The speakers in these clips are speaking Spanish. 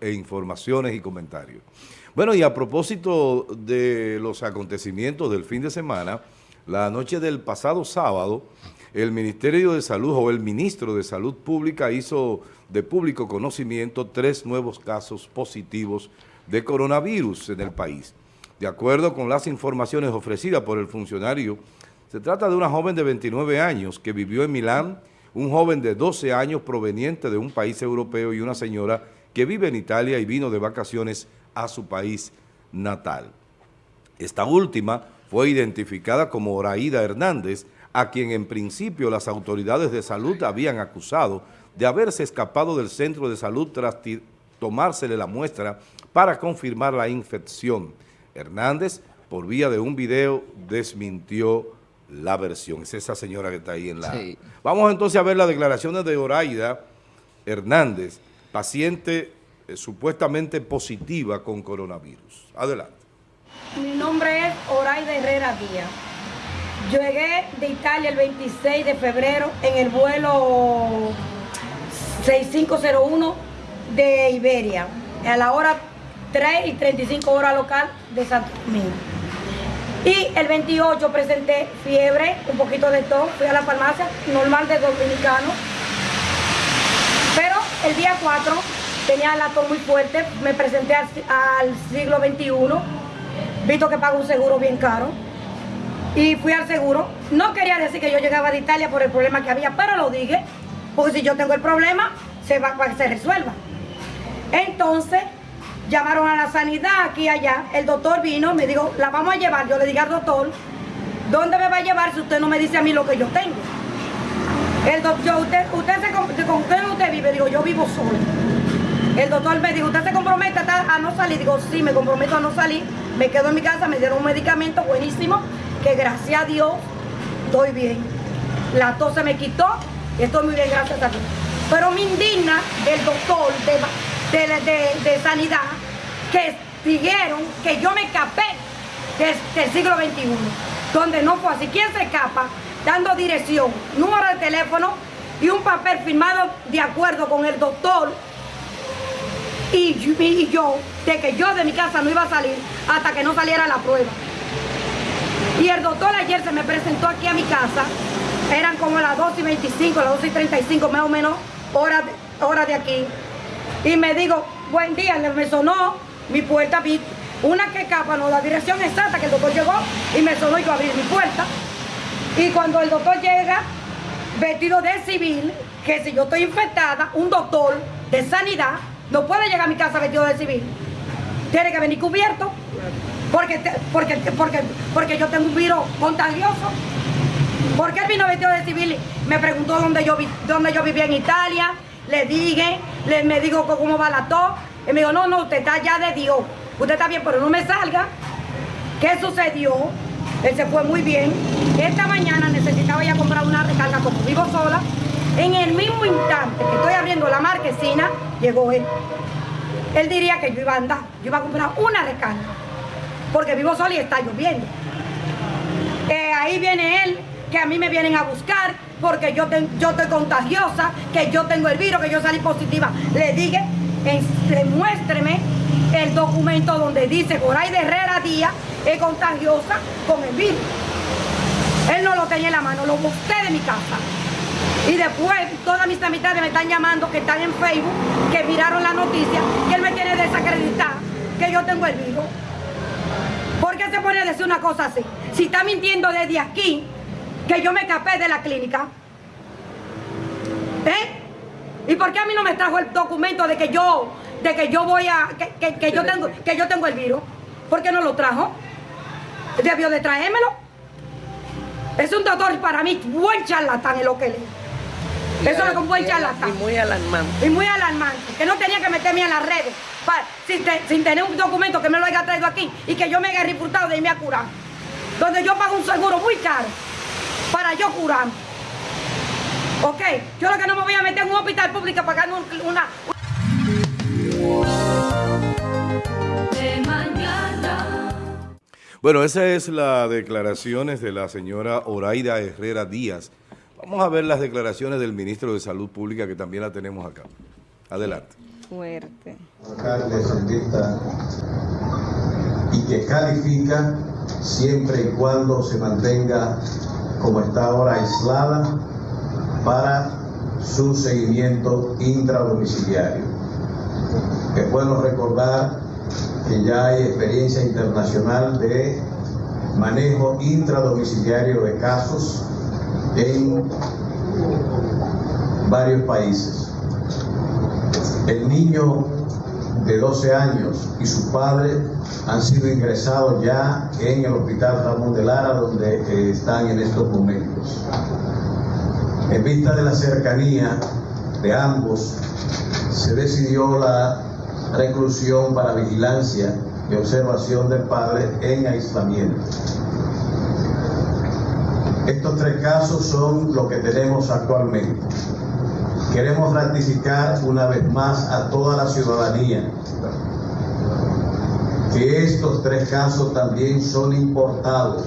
e informaciones y comentarios. Bueno, y a propósito de los acontecimientos del fin de semana, la noche del pasado sábado, el Ministerio de Salud o el Ministro de Salud Pública hizo de público conocimiento tres nuevos casos positivos de coronavirus en el país. De acuerdo con las informaciones ofrecidas por el funcionario, se trata de una joven de 29 años que vivió en Milán, un joven de 12 años proveniente de un país europeo y una señora que vive en Italia y vino de vacaciones a su país natal. Esta última fue identificada como Oraída Hernández, a quien en principio las autoridades de salud habían acusado de haberse escapado del centro de salud tras tomársele la muestra para confirmar la infección. Hernández, por vía de un video, desmintió la versión. Es esa señora que está ahí en la... Vamos entonces a ver las declaraciones de Oraida Hernández, paciente eh, supuestamente positiva con coronavirus. Adelante. Mi nombre es Oraida Herrera Díaz. Llegué de Italia el 26 de febrero en el vuelo 6501 de Iberia, a la hora 3 y 35 horas local de Santo Domingo. Y el 28 presenté fiebre, un poquito de tos, fui a la farmacia, normal de dominicano. El día 4 tenía la tos muy fuerte, me presenté al, siglo XXI, visto que pago un seguro bien caro. Y fui al seguro. No quería decir que yo llegaba de Italia por el problema que había, pero lo dije, porque si yo tengo el problema, se va para se resuelva. Entonces, llamaron a la sanidad aquí y allá, el doctor vino, me dijo, la vamos a llevar, yo le dije al doctor, ¿dónde me va a llevar si usted no me dice a mí lo que yo tengo? El doctor, usted, usted se, ¿con quién usted vive? Digo, yo vivo solo. El doctor me dijo, ¿usted se compromete a no salir? Digo, sí, me comprometo a no salir. Me quedo en mi casa, me dieron un medicamento buenísimo, que gracias a Dios estoy bien. La tos se me quitó estoy muy bien, gracias a Dios. Pero me indigna del doctor de, de, sanidad que dijeron que yo me escapé del, siglo XXI, donde no fue así. ¿Quién se escapa? Dando dirección, número de teléfono y un papel firmado de acuerdo con el doctor y, y, yo, de que yo de mi casa no iba a salir hasta que no saliera la prueba. Y el doctor ayer se me presentó aquí a mi casa, eran como las 2 y 25, las 2 y 35 más o menos, horas hora de aquí. Y me digo, buen día, me sonó mi puerta, una que capa, no, la dirección exacta que el doctor llegó y me sonó y yo abrí mi puerta. Y cuando el doctor llega, vestido de civil, que si yo estoy infectada, un doctor de sanidad no puede llegar a mi casa vestido de civil. Tiene que venir cubierto. Porque, porque, porque, porque yo tengo un virus contagioso. ¿Por qué él vino vestido de civil? Me preguntó dónde yo, dónde yo vivía en Italia. Le dije, le, me dijo cómo va la tos. Y me dijo, no, no, usted está ya de Dios. Usted está bien, pero no me salga. ¿Qué sucedió? Él se fue muy bien. Esta mañana necesitaba ya comprar una recarga como vivo sola. En el mismo instante que estoy abriendo la marquesina, llegó él. Él diría que yo iba a andar, yo iba a comprar una recarga, porque vivo sola y está lloviendo. Eh, ahí viene él, que a mí me vienen a buscar, porque yo, yo estoy contagiosa, que yo tengo el virus, que yo salí positiva. Le dije, demuéstreme el documento donde dice Goray de Herrera Díaz es contagiosa con el virus. Él no lo tenía en la mano, lo busqué de mi casa. Y después todas mis amistades me están llamando, que están en Facebook, que miraron la noticia, que él me quiere desacreditar, que yo tengo el virus. ¿Por qué se pone a decir una cosa así? Si está mintiendo desde aquí, que yo me escapé de la clínica. ¿Eh? ¿Y por qué a mí no me trajo el documento de que yo, de que yo voy a, que, yo tengo, que yo tengo el virus? ¿Por qué no lo trajo? Debió de traérmelo. Es un doctor para mí, buen charlatán en lo que le. Eso es un buen charlatán. Y muy alarmante. Y muy alarmante. Que no tenía que meterme en las redes sin, tener un documento que me lo haya traído aquí y que yo me haya reputado de irme a curar. Donde yo pago un seguro muy caro para yo curar. Ok, yo lo que no me voy a meter en un hospital público pagando una... Bueno, esa es la declaraciones de la señora Oraida Herrera Díaz, Vamos a ver las declaraciones del ministro de Salud Pública que también la tenemos acá. Adelante. fuerte. Y que califica siempre y cuando se mantenga como está ahora aislada para su seguimiento intradomiciliario. Es bueno recordar que ya hay experiencia internacional de manejo intradomiciliario de casos en varios países. El niño de 12 años y su padre han sido ingresados ya en el Hospital Ramón de Lara, donde eh, están en estos momentos. En vista de la cercanía de ambos, se decidió la reclusión para vigilancia y observación del padre en aislamiento. Estos tres casos son lo que tenemos actualmente. Queremos ratificar una vez más a toda la ciudadanía que estos tres casos también son importados,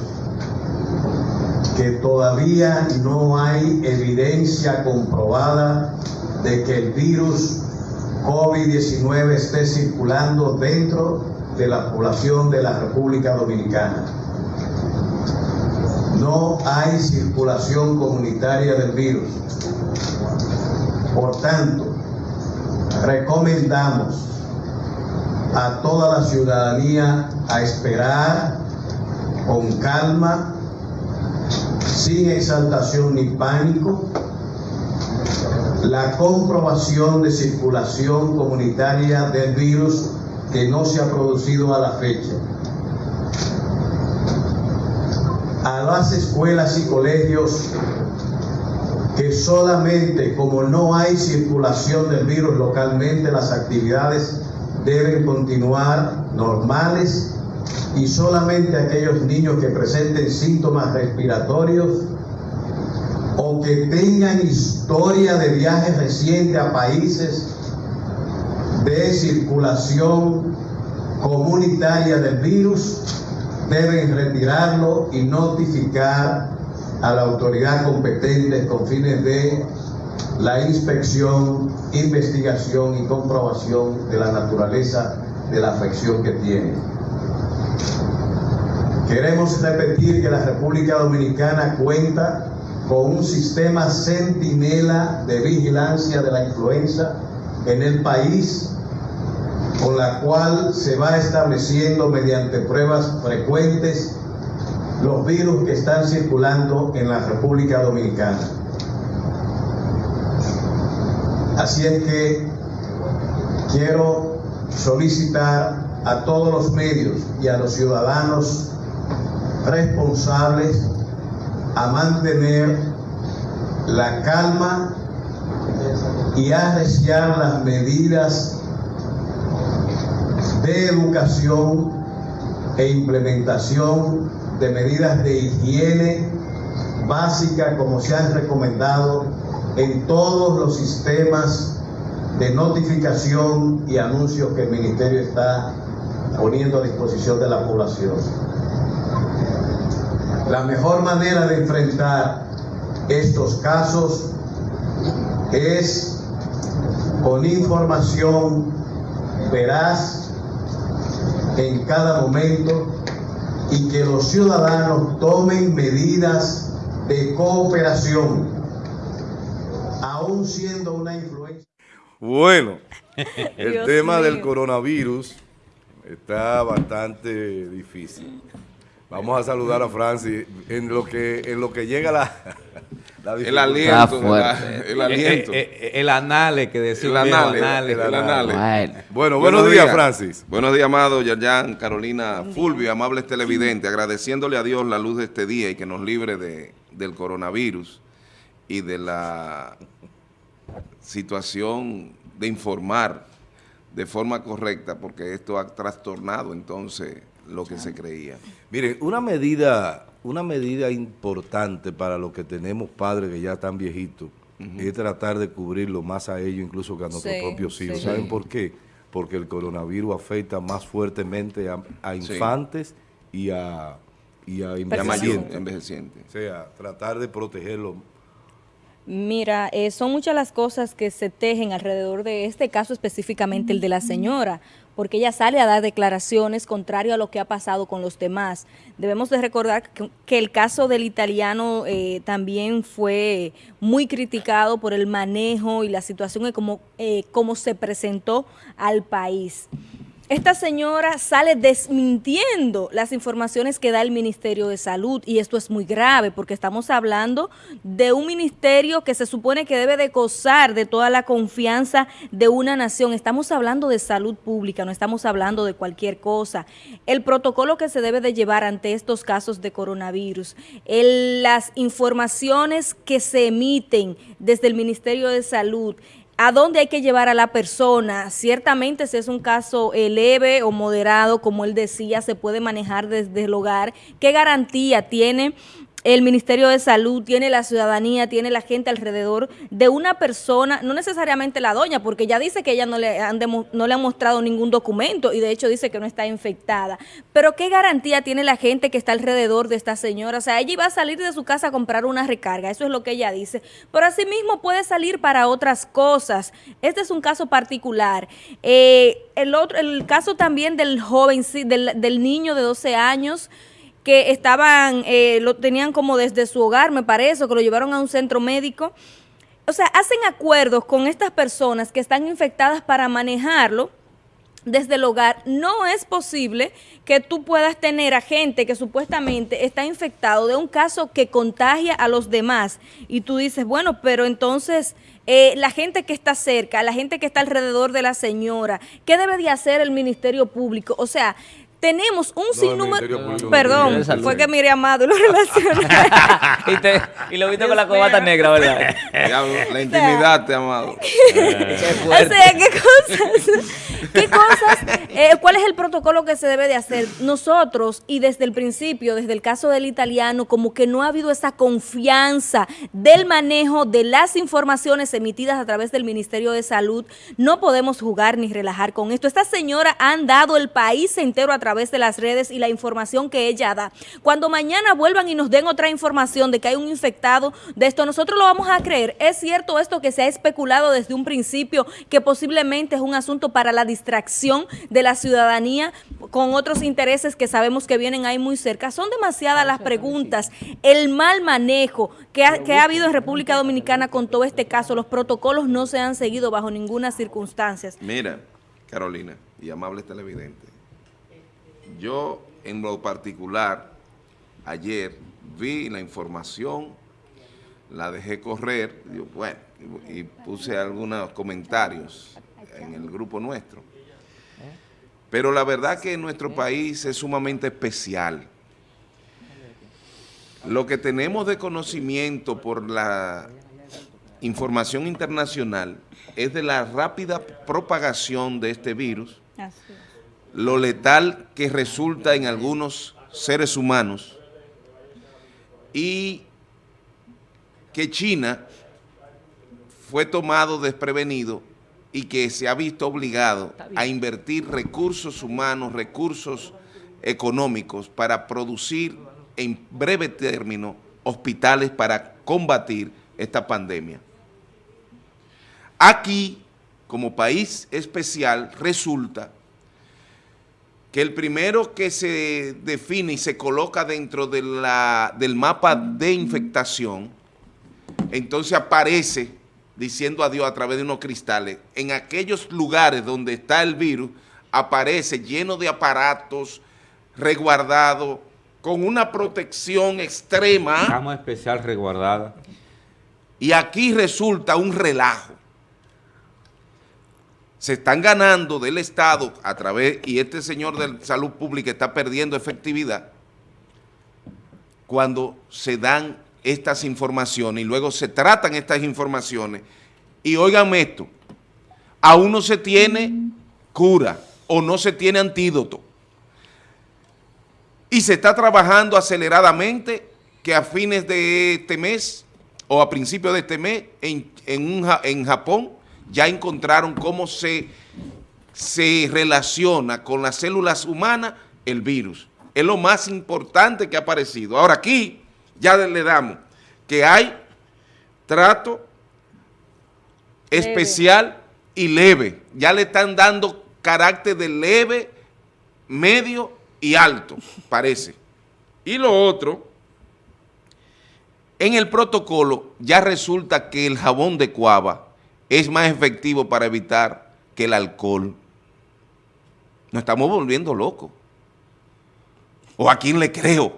que todavía no hay evidencia comprobada de que el virus COVID-19 esté circulando dentro de la población de la República Dominicana. No hay circulación comunitaria del virus. Por tanto, recomendamos a toda la ciudadanía a esperar con calma, sin exaltación ni pánico, la comprobación de circulación comunitaria del virus que no se ha producido a la fecha. A las escuelas y colegios que solamente como no hay circulación del virus localmente, las actividades deben continuar normales y solamente aquellos niños que presenten síntomas respiratorios o que tengan historia de viajes recientes a países de circulación comunitaria del virus deben retirarlo y notificar a la autoridad competente con fines de la inspección, investigación y comprobación de la naturaleza de la afección que tiene. Queremos repetir que la República Dominicana cuenta con un sistema centinela de vigilancia de la influenza en el país, con la cual se va estableciendo mediante pruebas frecuentes los virus que están circulando en la República Dominicana. Así es que quiero solicitar a todos los medios y a los ciudadanos responsables a mantener la calma y a arreciar las medidas de educación e implementación de medidas de higiene básica como se han recomendado en todos los sistemas de notificación y anuncios que el Ministerio está poniendo a disposición de la población. La mejor manera de enfrentar estos casos es con información veraz en cada momento y que los ciudadanos tomen medidas de cooperación, aún siendo una influencia. Bueno, el Dios tema del coronavirus está bastante difícil. Vamos a saludar a Francis en lo que en lo que llega la, la El aliento, Está fuerte. el, el aliento. Eh, eh, eh, el anale que decía El anale, anale. el anale. Bueno. Bueno, buenos, días, Francis. Buenos días, amado Yayan, Carolina, Fulvio, amables televidentes, agradeciéndole a Dios la luz de este día y que nos libre de, del coronavirus y de la situación de informar de forma correcta, porque esto ha trastornado entonces lo que se creía. Miren, una medida, una medida importante para los que tenemos padres que ya están viejitos es tratar de cubrirlo más a ellos incluso que a nuestros Sí, propios hijos. sí. ¿Saben por qué? Porque el coronavirus afecta más fuertemente a, a Sí. infantes y a, y a envejecientes. envejeciente. O sea, tratar de protegerlo Mira, eh, son muchas las cosas que se tejen alrededor de este caso específicamente el de la señora, porque ella sale a dar declaraciones contrario a lo que ha pasado con los demás. Debemos de recordar que, que el caso del italiano eh, también fue muy criticado por el manejo y la situación de cómo, eh, cómo se presentó al país esta señora sale desmintiendo las informaciones que da el Ministerio de Salud y esto es muy grave porque estamos hablando de un ministerio que se supone que debe de gozar de toda la confianza de una nación. Estamos hablando de salud pública, no estamos hablando de cualquier cosa. El protocolo que se debe de llevar ante estos casos de coronavirus, las informaciones que se emiten desde el Ministerio de Salud, a dónde hay que llevar a la persona. Ciertamente si es un caso eh, leve o moderado, como él decía, se puede manejar desde el hogar. ¿Qué garantía tiene el Ministerio de Salud, tiene la ciudadanía, tiene la gente alrededor de una persona, no necesariamente la doña, porque ya dice que ella no le, han no le han mostrado ningún documento y de hecho dice que no está infectada. Pero ¿qué garantía tiene la gente que está alrededor de esta señora? O sea, ella iba a salir de su casa a comprar una recarga, eso es lo que ella dice. Pero asimismo puede salir para otras cosas. Este es un caso particular. Eh, el, otro, el caso también del joven, del, del niño de 12 años, que estaban, eh, lo tenían como desde su hogar, me parece, que lo llevaron a un centro médico. O sea, hacen acuerdos con estas personas que están infectadas para manejarlo desde el hogar. No es posible que tú puedas tener a gente que supuestamente está infectado de un caso que contagia a los demás. Y tú dices, bueno, pero entonces... Eh, la gente que está cerca, la gente que está alrededor de la señora, ¿qué debe de hacer el Ministerio Público? O sea, tenemos un sinnúmero... Perdón, fue que miré Amado y lo relacioné. y, lo viste con la cobata negra, ¿verdad? la intimidad, te Amado. o sea, ¿qué cosas? ¿Qué cosas? Eh, ¿Cuál es el protocolo que se debe de hacer? Nosotros, y desde el principio, desde el caso del italiano, como que no ha habido esa confianza del manejo de las informaciones emitidas a través del Ministerio de Salud, no podemos jugar ni relajar con esto. Esta señora ha dado el país entero a través través de las redes y la información que ella da. Cuando mañana vuelvan y nos den otra información de que hay un infectado de esto, nosotros lo vamos a creer. ¿Es cierto esto que se ha especulado desde un principio, que posiblemente es un asunto para la distracción de la ciudadanía con otros intereses que sabemos que vienen ahí muy cerca? Son demasiadas las preguntas, el mal manejo que ha, que ha habido en República Dominicana con todo este caso. Los protocolos no se han seguido bajo ninguna circunstancia. Mira, Carolina y amables televidentes, yo, en lo particular, ayer vi la información, la dejé correr, bueno, y puse algunos comentarios en el grupo nuestro. Pero la verdad que nuestro país es sumamente especial. Lo que tenemos de conocimiento por la información internacional es de la rápida propagación de este virus, lo letal que resulta en algunos seres humanos y que China fue tomado desprevenido y que se ha visto obligado a invertir recursos humanos, recursos económicos para producir en breve término hospitales para combatir esta pandemia. Aquí, como país especial, resulta que el primero que se define y se coloca dentro de la, del mapa de infectación, entonces aparece diciendo adiós a través de unos cristales. En aquellos lugares donde está el virus, aparece lleno de aparatos, resguardado, con una protección extrema. Cama especial resguardada. Y aquí resulta un relajo se están ganando del Estado a través, y este señor de salud pública está perdiendo efectividad cuando se dan estas informaciones y luego se tratan estas informaciones. Y oigan esto, aún no se tiene cura o no se tiene antídoto. Y se está trabajando aceleradamente que a fines de este mes o a principios de este mes en, en, en Japón ya encontraron cómo se, se relaciona con las células humanas el virus. Es lo más importante que ha aparecido. Ahora aquí ya le damos que hay trato especial y leve. Ya le están dando carácter de leve, medio y alto, parece. Y lo otro, en el protocolo ya resulta que el jabón de cuava es más efectivo para evitar que el alcohol. Nos estamos volviendo locos. ¿O a quién le creo?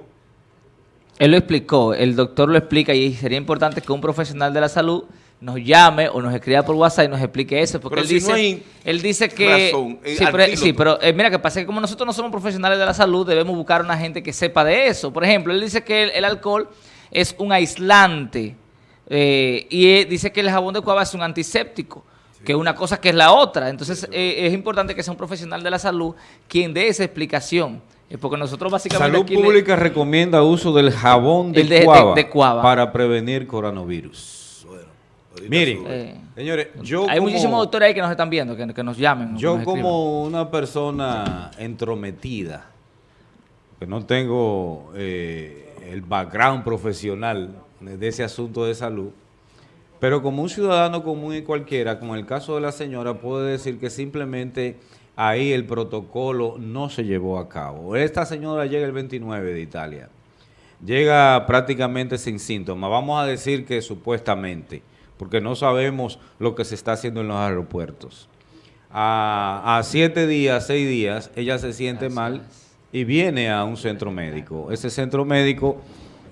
Él lo explicó, el doctor lo explica y sería importante que un profesional de la salud nos llame o nos escriba por WhatsApp y nos explique eso, porque Pero él, si dice, no hay él dice que... razón, eh, sí, pero, al sí, filo. pero, eh, mira que pasa que como nosotros no somos profesionales de la salud, debemos buscar una gente que sepa de eso. Por ejemplo, él dice que el, el alcohol es un aislante eh, y eh, dice que el jabón de cuava es un antiséptico, que una cosa que es la otra. Entonces eh, es importante que sea un profesional de la salud quien dé esa explicación. Eh, porque nosotros básicamente... Salud aquí le- Pública recomienda uso del jabón de, de- de- cuava de cuava. para prevenir coronavirus. Miren, Eh, señores, yo Hay como, muchísimos doctores ahí que nos están viendo, que, que nos llamen. yo nos como una persona entrometida, que no tengo eh, el background profesional de ese asunto de salud, pero como un ciudadano común y cualquiera, como el caso de la señora, puedo decir que simplemente ahí el protocolo no se llevó a cabo. Esta señora llega el 29 de Italia. Llega prácticamente sin síntomas. Vamos a decir que supuestamente, porque no sabemos lo que se está haciendo en los aeropuertos. A, a siete días, seis días, ella se siente mal y viene a un centro médico. Ese centro médico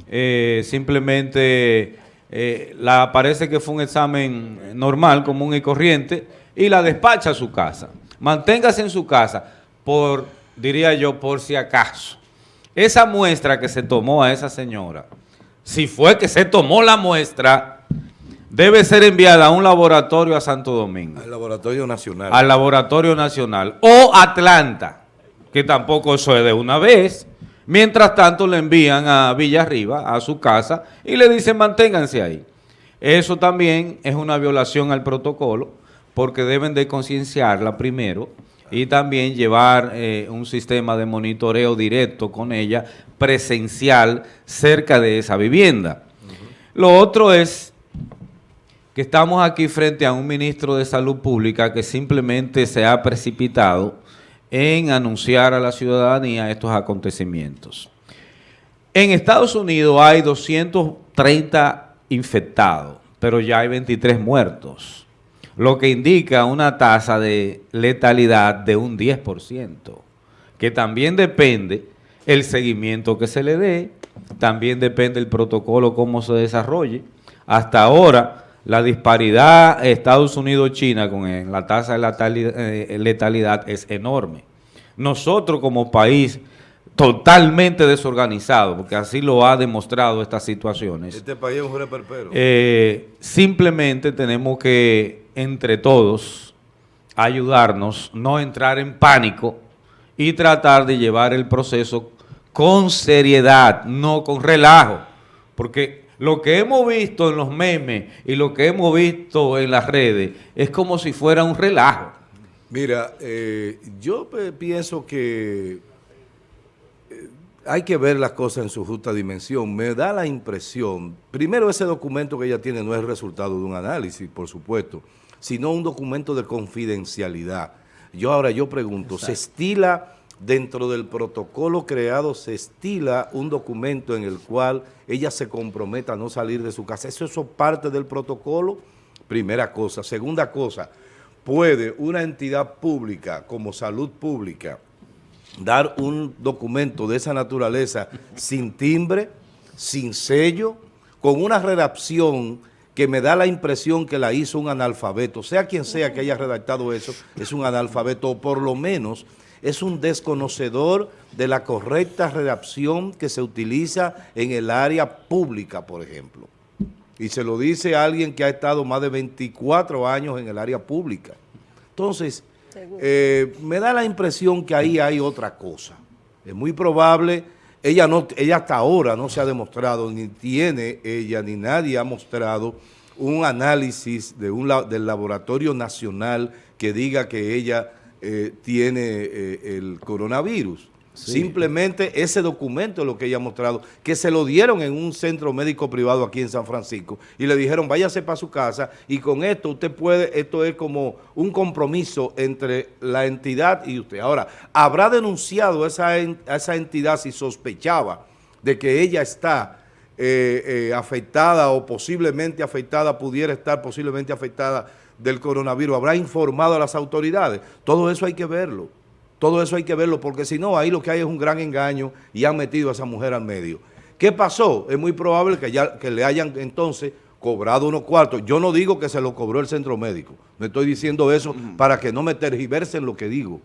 eh, simplemente eh, la parece que fue un examen normal, común y corriente, y la despacha a su casa. Manténgase en su casa por, diría yo, por si acaso. Esa muestra que se tomó a esa señora, si fue que se tomó la muestra, debe ser enviada a un laboratorio a Santo Domingo Al Laboratorio Nacional. al Laboratorio Nacional o Atlanta, que tampoco eso es de una vez. Mientras tanto le envían a Villarriba, a su casa, y le dicen manténganse ahí. Eso también es una violación al protocolo, porque deben de concienciarla primero y también llevar eh, un sistema de monitoreo directo con ella, presencial, cerca de esa vivienda. Lo otro es que estamos aquí frente a un ministro de Salud Pública que simplemente se ha precipitado en anunciar a la ciudadanía estos acontecimientos. En Estados Unidos hay 230 infectados, pero ya hay 23 muertos, lo que indica una tasa de letalidad de un 10%, que también depende el seguimiento que se le dé, también depende el protocolo, cómo se desarrolle. Hasta ahora, la disparidad Estados Unidos-China con eh, la tasa de letalidad, eh, letalidad es enorme. Nosotros como país totalmente desorganizado, porque así lo ha demostrado estas situaciones, Este país es un reperpero. eh, simplemente tenemos que, entre todos, ayudarnos, no entrar en pánico y tratar de llevar el proceso con seriedad, no con relajo. Porque lo que hemos visto en los memes y lo que hemos visto en las redes es como si fuera un relajo. Mira, eh, yo pienso que eh, hay que ver las cosas en su justa dimensión. Me da la impresión, primero ese documento que ella tiene no es resultado de un análisis, por supuesto, sino un documento de confidencialidad. Yo ahora yo pregunto, ¿se estila dentro del protocolo creado, se estila un documento en el cual ella se comprometa a no salir de su casa? ¿Eso es parte del protocolo? Primera cosa. Segunda cosa, ¿puede una entidad pública como salud pública dar un documento de esa naturaleza sin timbre, sin sello, con una redacción que me da la impresión que la hizo un analfabeto, sea quien sea que haya redactado eso, es un analfabeto, o por lo menos es un desconocedor de la correcta redacción que se utiliza en el área pública, por ejemplo. Y se lo dice alguien que ha estado más de 24 años en el área pública. Entonces, eh, me da la impresión que ahí hay otra cosa. Es muy probable, ella, no, ella hasta ahora no se ha demostrado, ni tiene ella, ni nadie ha mostrado un análisis de un, del laboratorio nacional que diga que ella eh, tiene eh, el coronavirus. Simplemente ese documento es lo que ella ha mostrado, que se lo dieron en un centro médico privado aquí en San Francisco y le dijeron váyase para su casa y con esto usted puede, esto es como un compromiso entre la entidad y usted. Ahora, ¿habrá denunciado esa, en- a esa entidad si sospechaba de que ella está eh, eh, afectada o posiblemente afectada, pudiera estar posiblemente afectada del coronavirus? ¿Habrá informado a las autoridades? Todo eso hay que verlo. Todo eso hay que verlo, porque si no, ahí lo que hay es un gran engaño y han metido a esa mujer al medio. ¿Qué pasó? Es muy probable que, ya, que le hayan entonces cobrado unos cuartos. Yo no digo que se lo cobró el centro médico. No estoy diciendo eso para que no me tergiversen lo que digo.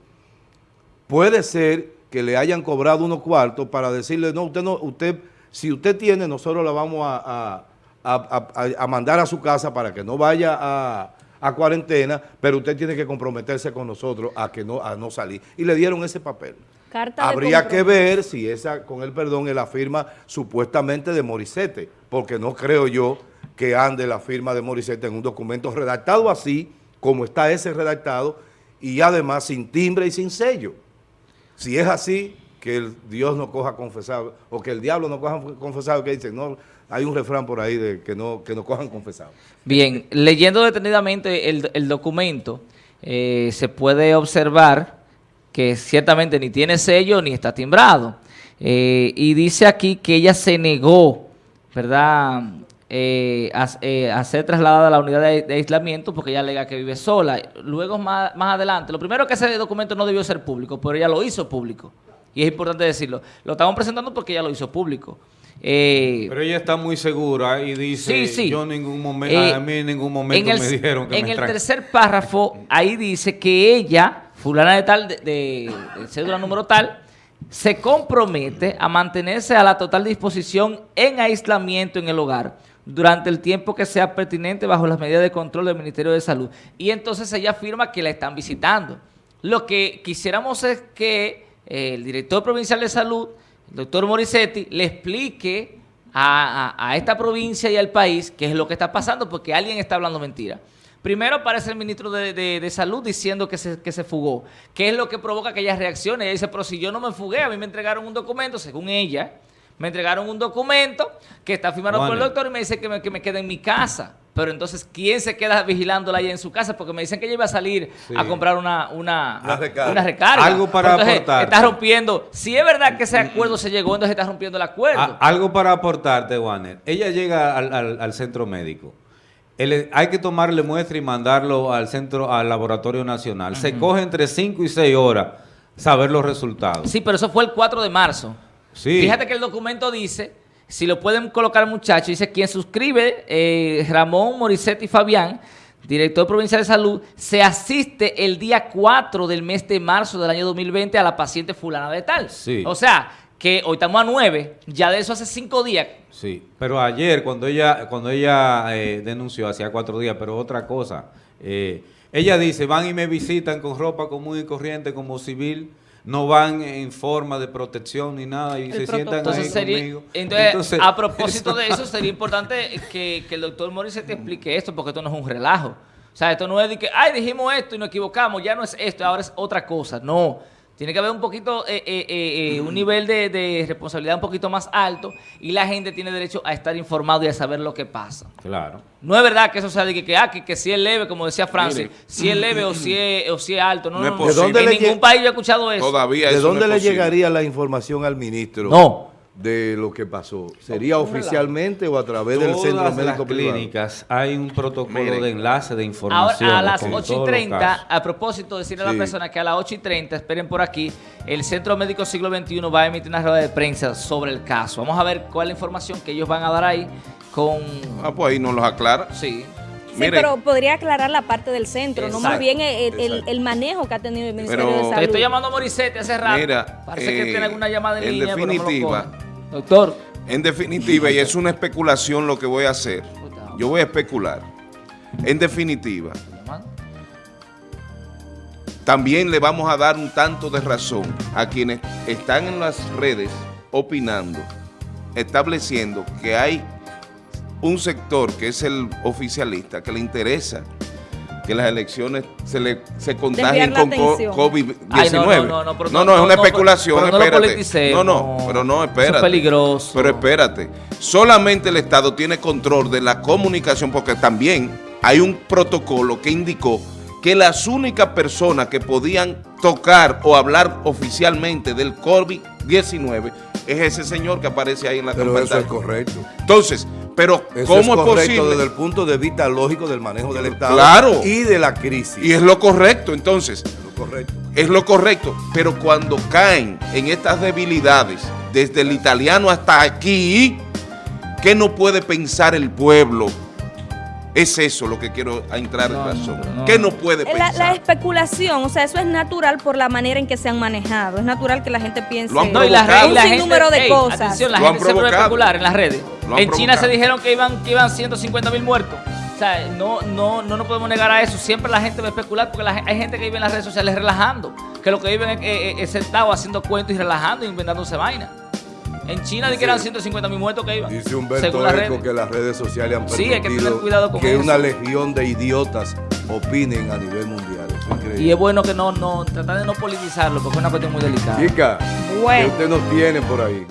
Puede ser que le hayan cobrado unos cuartos para decirle, no, usted no, usted, si usted tiene, nosotros la vamos a, a- a- a- a mandar a su casa para que no vaya a, a cuarentena, pero usted tiene que comprometerse con nosotros a que no, a no salir. Y le dieron ese papel. Carta Habría que ver si esa, con el perdón, es la firma supuestamente de Morissette, porque no creo yo que ande la firma de Morissette en un documento redactado así, como está ese redactado, y además sin timbre y sin sello. Si es así, que el Dios no coja confesado, o que el diablo no coja confesado, que dicen, no, hay un refrán por ahí de que no, que no cojan confesado. Bien, leyendo detenidamente el, el documento, eh, se puede observar que ciertamente ni tiene sello ni está timbrado. Eh, y dice aquí que ella se negó, ¿verdad?, eh, a, ser trasladada a la unidad de, de aislamiento porque ella alega que vive sola. Luego, más, más adelante, lo primero que ese documento no debió ser público, pero ella lo hizo público. Y es importante decirlo. Lo estamos presentando porque ella lo hizo público. Eh, Pero ella está muy segura y dice, Sí, sí. yo en ningún momento, Eh, a mí en ningún momento el, me dijeron que en me el tercer párrafo, ahí dice que ella, fulana de tal, de, de- de cédula número tal, se compromete a mantenerse a la total disposición en aislamiento en el hogar durante el tiempo que sea pertinente bajo las medidas de control del Ministerio de Salud. Y entonces ella afirma que la están visitando. Lo que quisiéramos es que eh, el director provincial de salud, el doctor Morissetti, le explique a, a- a esta provincia y al país qué es lo que está pasando, porque alguien está hablando mentira. Primero aparece el ministro de, de- de Salud diciendo que se, que se fugó. ¿Qué es lo que provoca aquellas reacciones? Ella dice, pero si yo no me fugué, a mí me entregaron un documento, según ella, me entregaron un documento que está firmado por el doctor y me dice que me, que me quede en mi casa. Pero entonces, ¿quién se queda vigilándola ahí en su casa? Porque me dicen que ella iba a salir Sí. a comprar una, una, Una recarga. una recarga. Algo para Entonces, aportar. Está rompiendo. Si es verdad que ese acuerdo se llegó, entonces está rompiendo el acuerdo. A- algo para aportarte, Warner. Ella llega al, al- al centro médico. El- hay que tomarle muestra y mandarlo al centro, al laboratorio nacional. Se coge entre 5 y 6 horas saber los resultados. Sí, pero eso fue el 4 de marzo. Sí. Fíjate que el documento dice, si lo pueden colocar muchachos, dice quien suscribe, eh, Ramón Morissetti Fabián, director provincial de salud, se asiste el día 4 del mes de marzo del año 2020 a la paciente fulana de tal. Sí. O sea, que hoy estamos a 9, ya de eso hace 5 días. Sí, pero ayer cuando ella cuando ella eh, denunció, hacía cuatro días, pero otra cosa, eh, ella dice, van y me visitan con ropa común y corriente como civil, no van en forma de protección ni nada y El se sientan protocolo. ahí Entonces, sería, conmigo. entonces, a propósito de eso, sería importante que, que el doctor Morissette te explique esto, porque esto no es un relajo. O sea, esto no es de que, ay, dijimos esto y nos equivocamos, ya no es esto, ahora es otra cosa. No, tiene que haber un poquito, eh, eh, eh, eh, un nivel de, de responsabilidad un poquito más alto y la gente tiene derecho a estar informado y a saber lo que pasa. Claro. No es verdad que eso sea de que, que, ah, que, que si es leve, como decía Francis, Mire. si es leve o si es, o si es alto. No, No no, es posible. En ¿De dónde le ningún país yo he escuchado eso. Todavía ¿De eso dónde no es le posible. llegaría la información al ministro No. De lo que pasó? ¿Sería oficialmente o a través del centro las médico privado? clínicas hay un protocolo Miren. de enlace de información. Ahora, a las como en 8 y todos los 30, casos. a propósito, decirle a la persona que a las 8 y 30, esperen por aquí, el Centro Médico Siglo XXI va a emitir una rueda de prensa sobre el caso. Vamos a ver cuál es la información que ellos van a dar ahí con... Ah, pues ahí nos los aclara. Sí. Sí, pero podría aclarar la parte del centro, no más bien el, el- manejo que ha tenido el Ministerio Pero- de Te Salud. estoy llamando a Morisette hace rato. Mira, Parece que eh, tiene alguna llamada en, en línea, pero no Doctor. En definitiva, y es una especulación lo que voy a hacer. Yo voy a especular. En definitiva, también le vamos a dar un tanto de razón a quienes están en las redes opinando, estableciendo que hay un sector que es el oficialista que le interesa que las elecciones se le se contagien con co- atención. COVID-19. Ay, no, no, no, no, pero no, no, es una no, especulación, pero no espérate. no, no, pero no, Eso es espérate. peligroso. Pero espérate. Solamente el Estado tiene control de la comunicación porque también hay un protocolo que indicó que las únicas personas que podían tocar o hablar oficialmente del COVID-19 es ese señor que aparece ahí en la Pero eso es correcto. Entonces, pero Eso ¿cómo es es, posible? desde el punto de vista lógico del manejo del Estado Claro. y de la crisis. Y es lo correcto, entonces, lo correcto. es lo correcto. Pero cuando caen en estas debilidades, desde el italiano hasta aquí, ¿qué no puede pensar el pueblo? Es eso lo que quiero entrar No, en razón. no, no. ¿Qué no puede La, la pensar? especulación, o sea, eso es natural por la manera en que se han manejado. Es natural que la gente piense Lo han No, y y la un gente, de cosas. Atención, la Lo han gente se puede provocado. especular en las redes. En China se dijeron que iban, que iban 150 mil muertos. O sea, no, no, no nos podemos negar a eso. Siempre la gente va a especular porque la hay gente que vive en las redes sociales relajando. Que lo que viven es, es- es sentado haciendo cuentos y relajando y inventándose vaina. En China di que eran 150 mil muertos que iban. Dice Humberto Eco que las redes sociales han Sí, hay que permitido tener cuidado con que eso. una legión de idiotas opinen a nivel mundial. Eso es increíble. Y es bueno que no, no, tratar de no politizarlo porque es una cuestión muy delicada. Chica, Bueno. que usted nos tiene por ahí.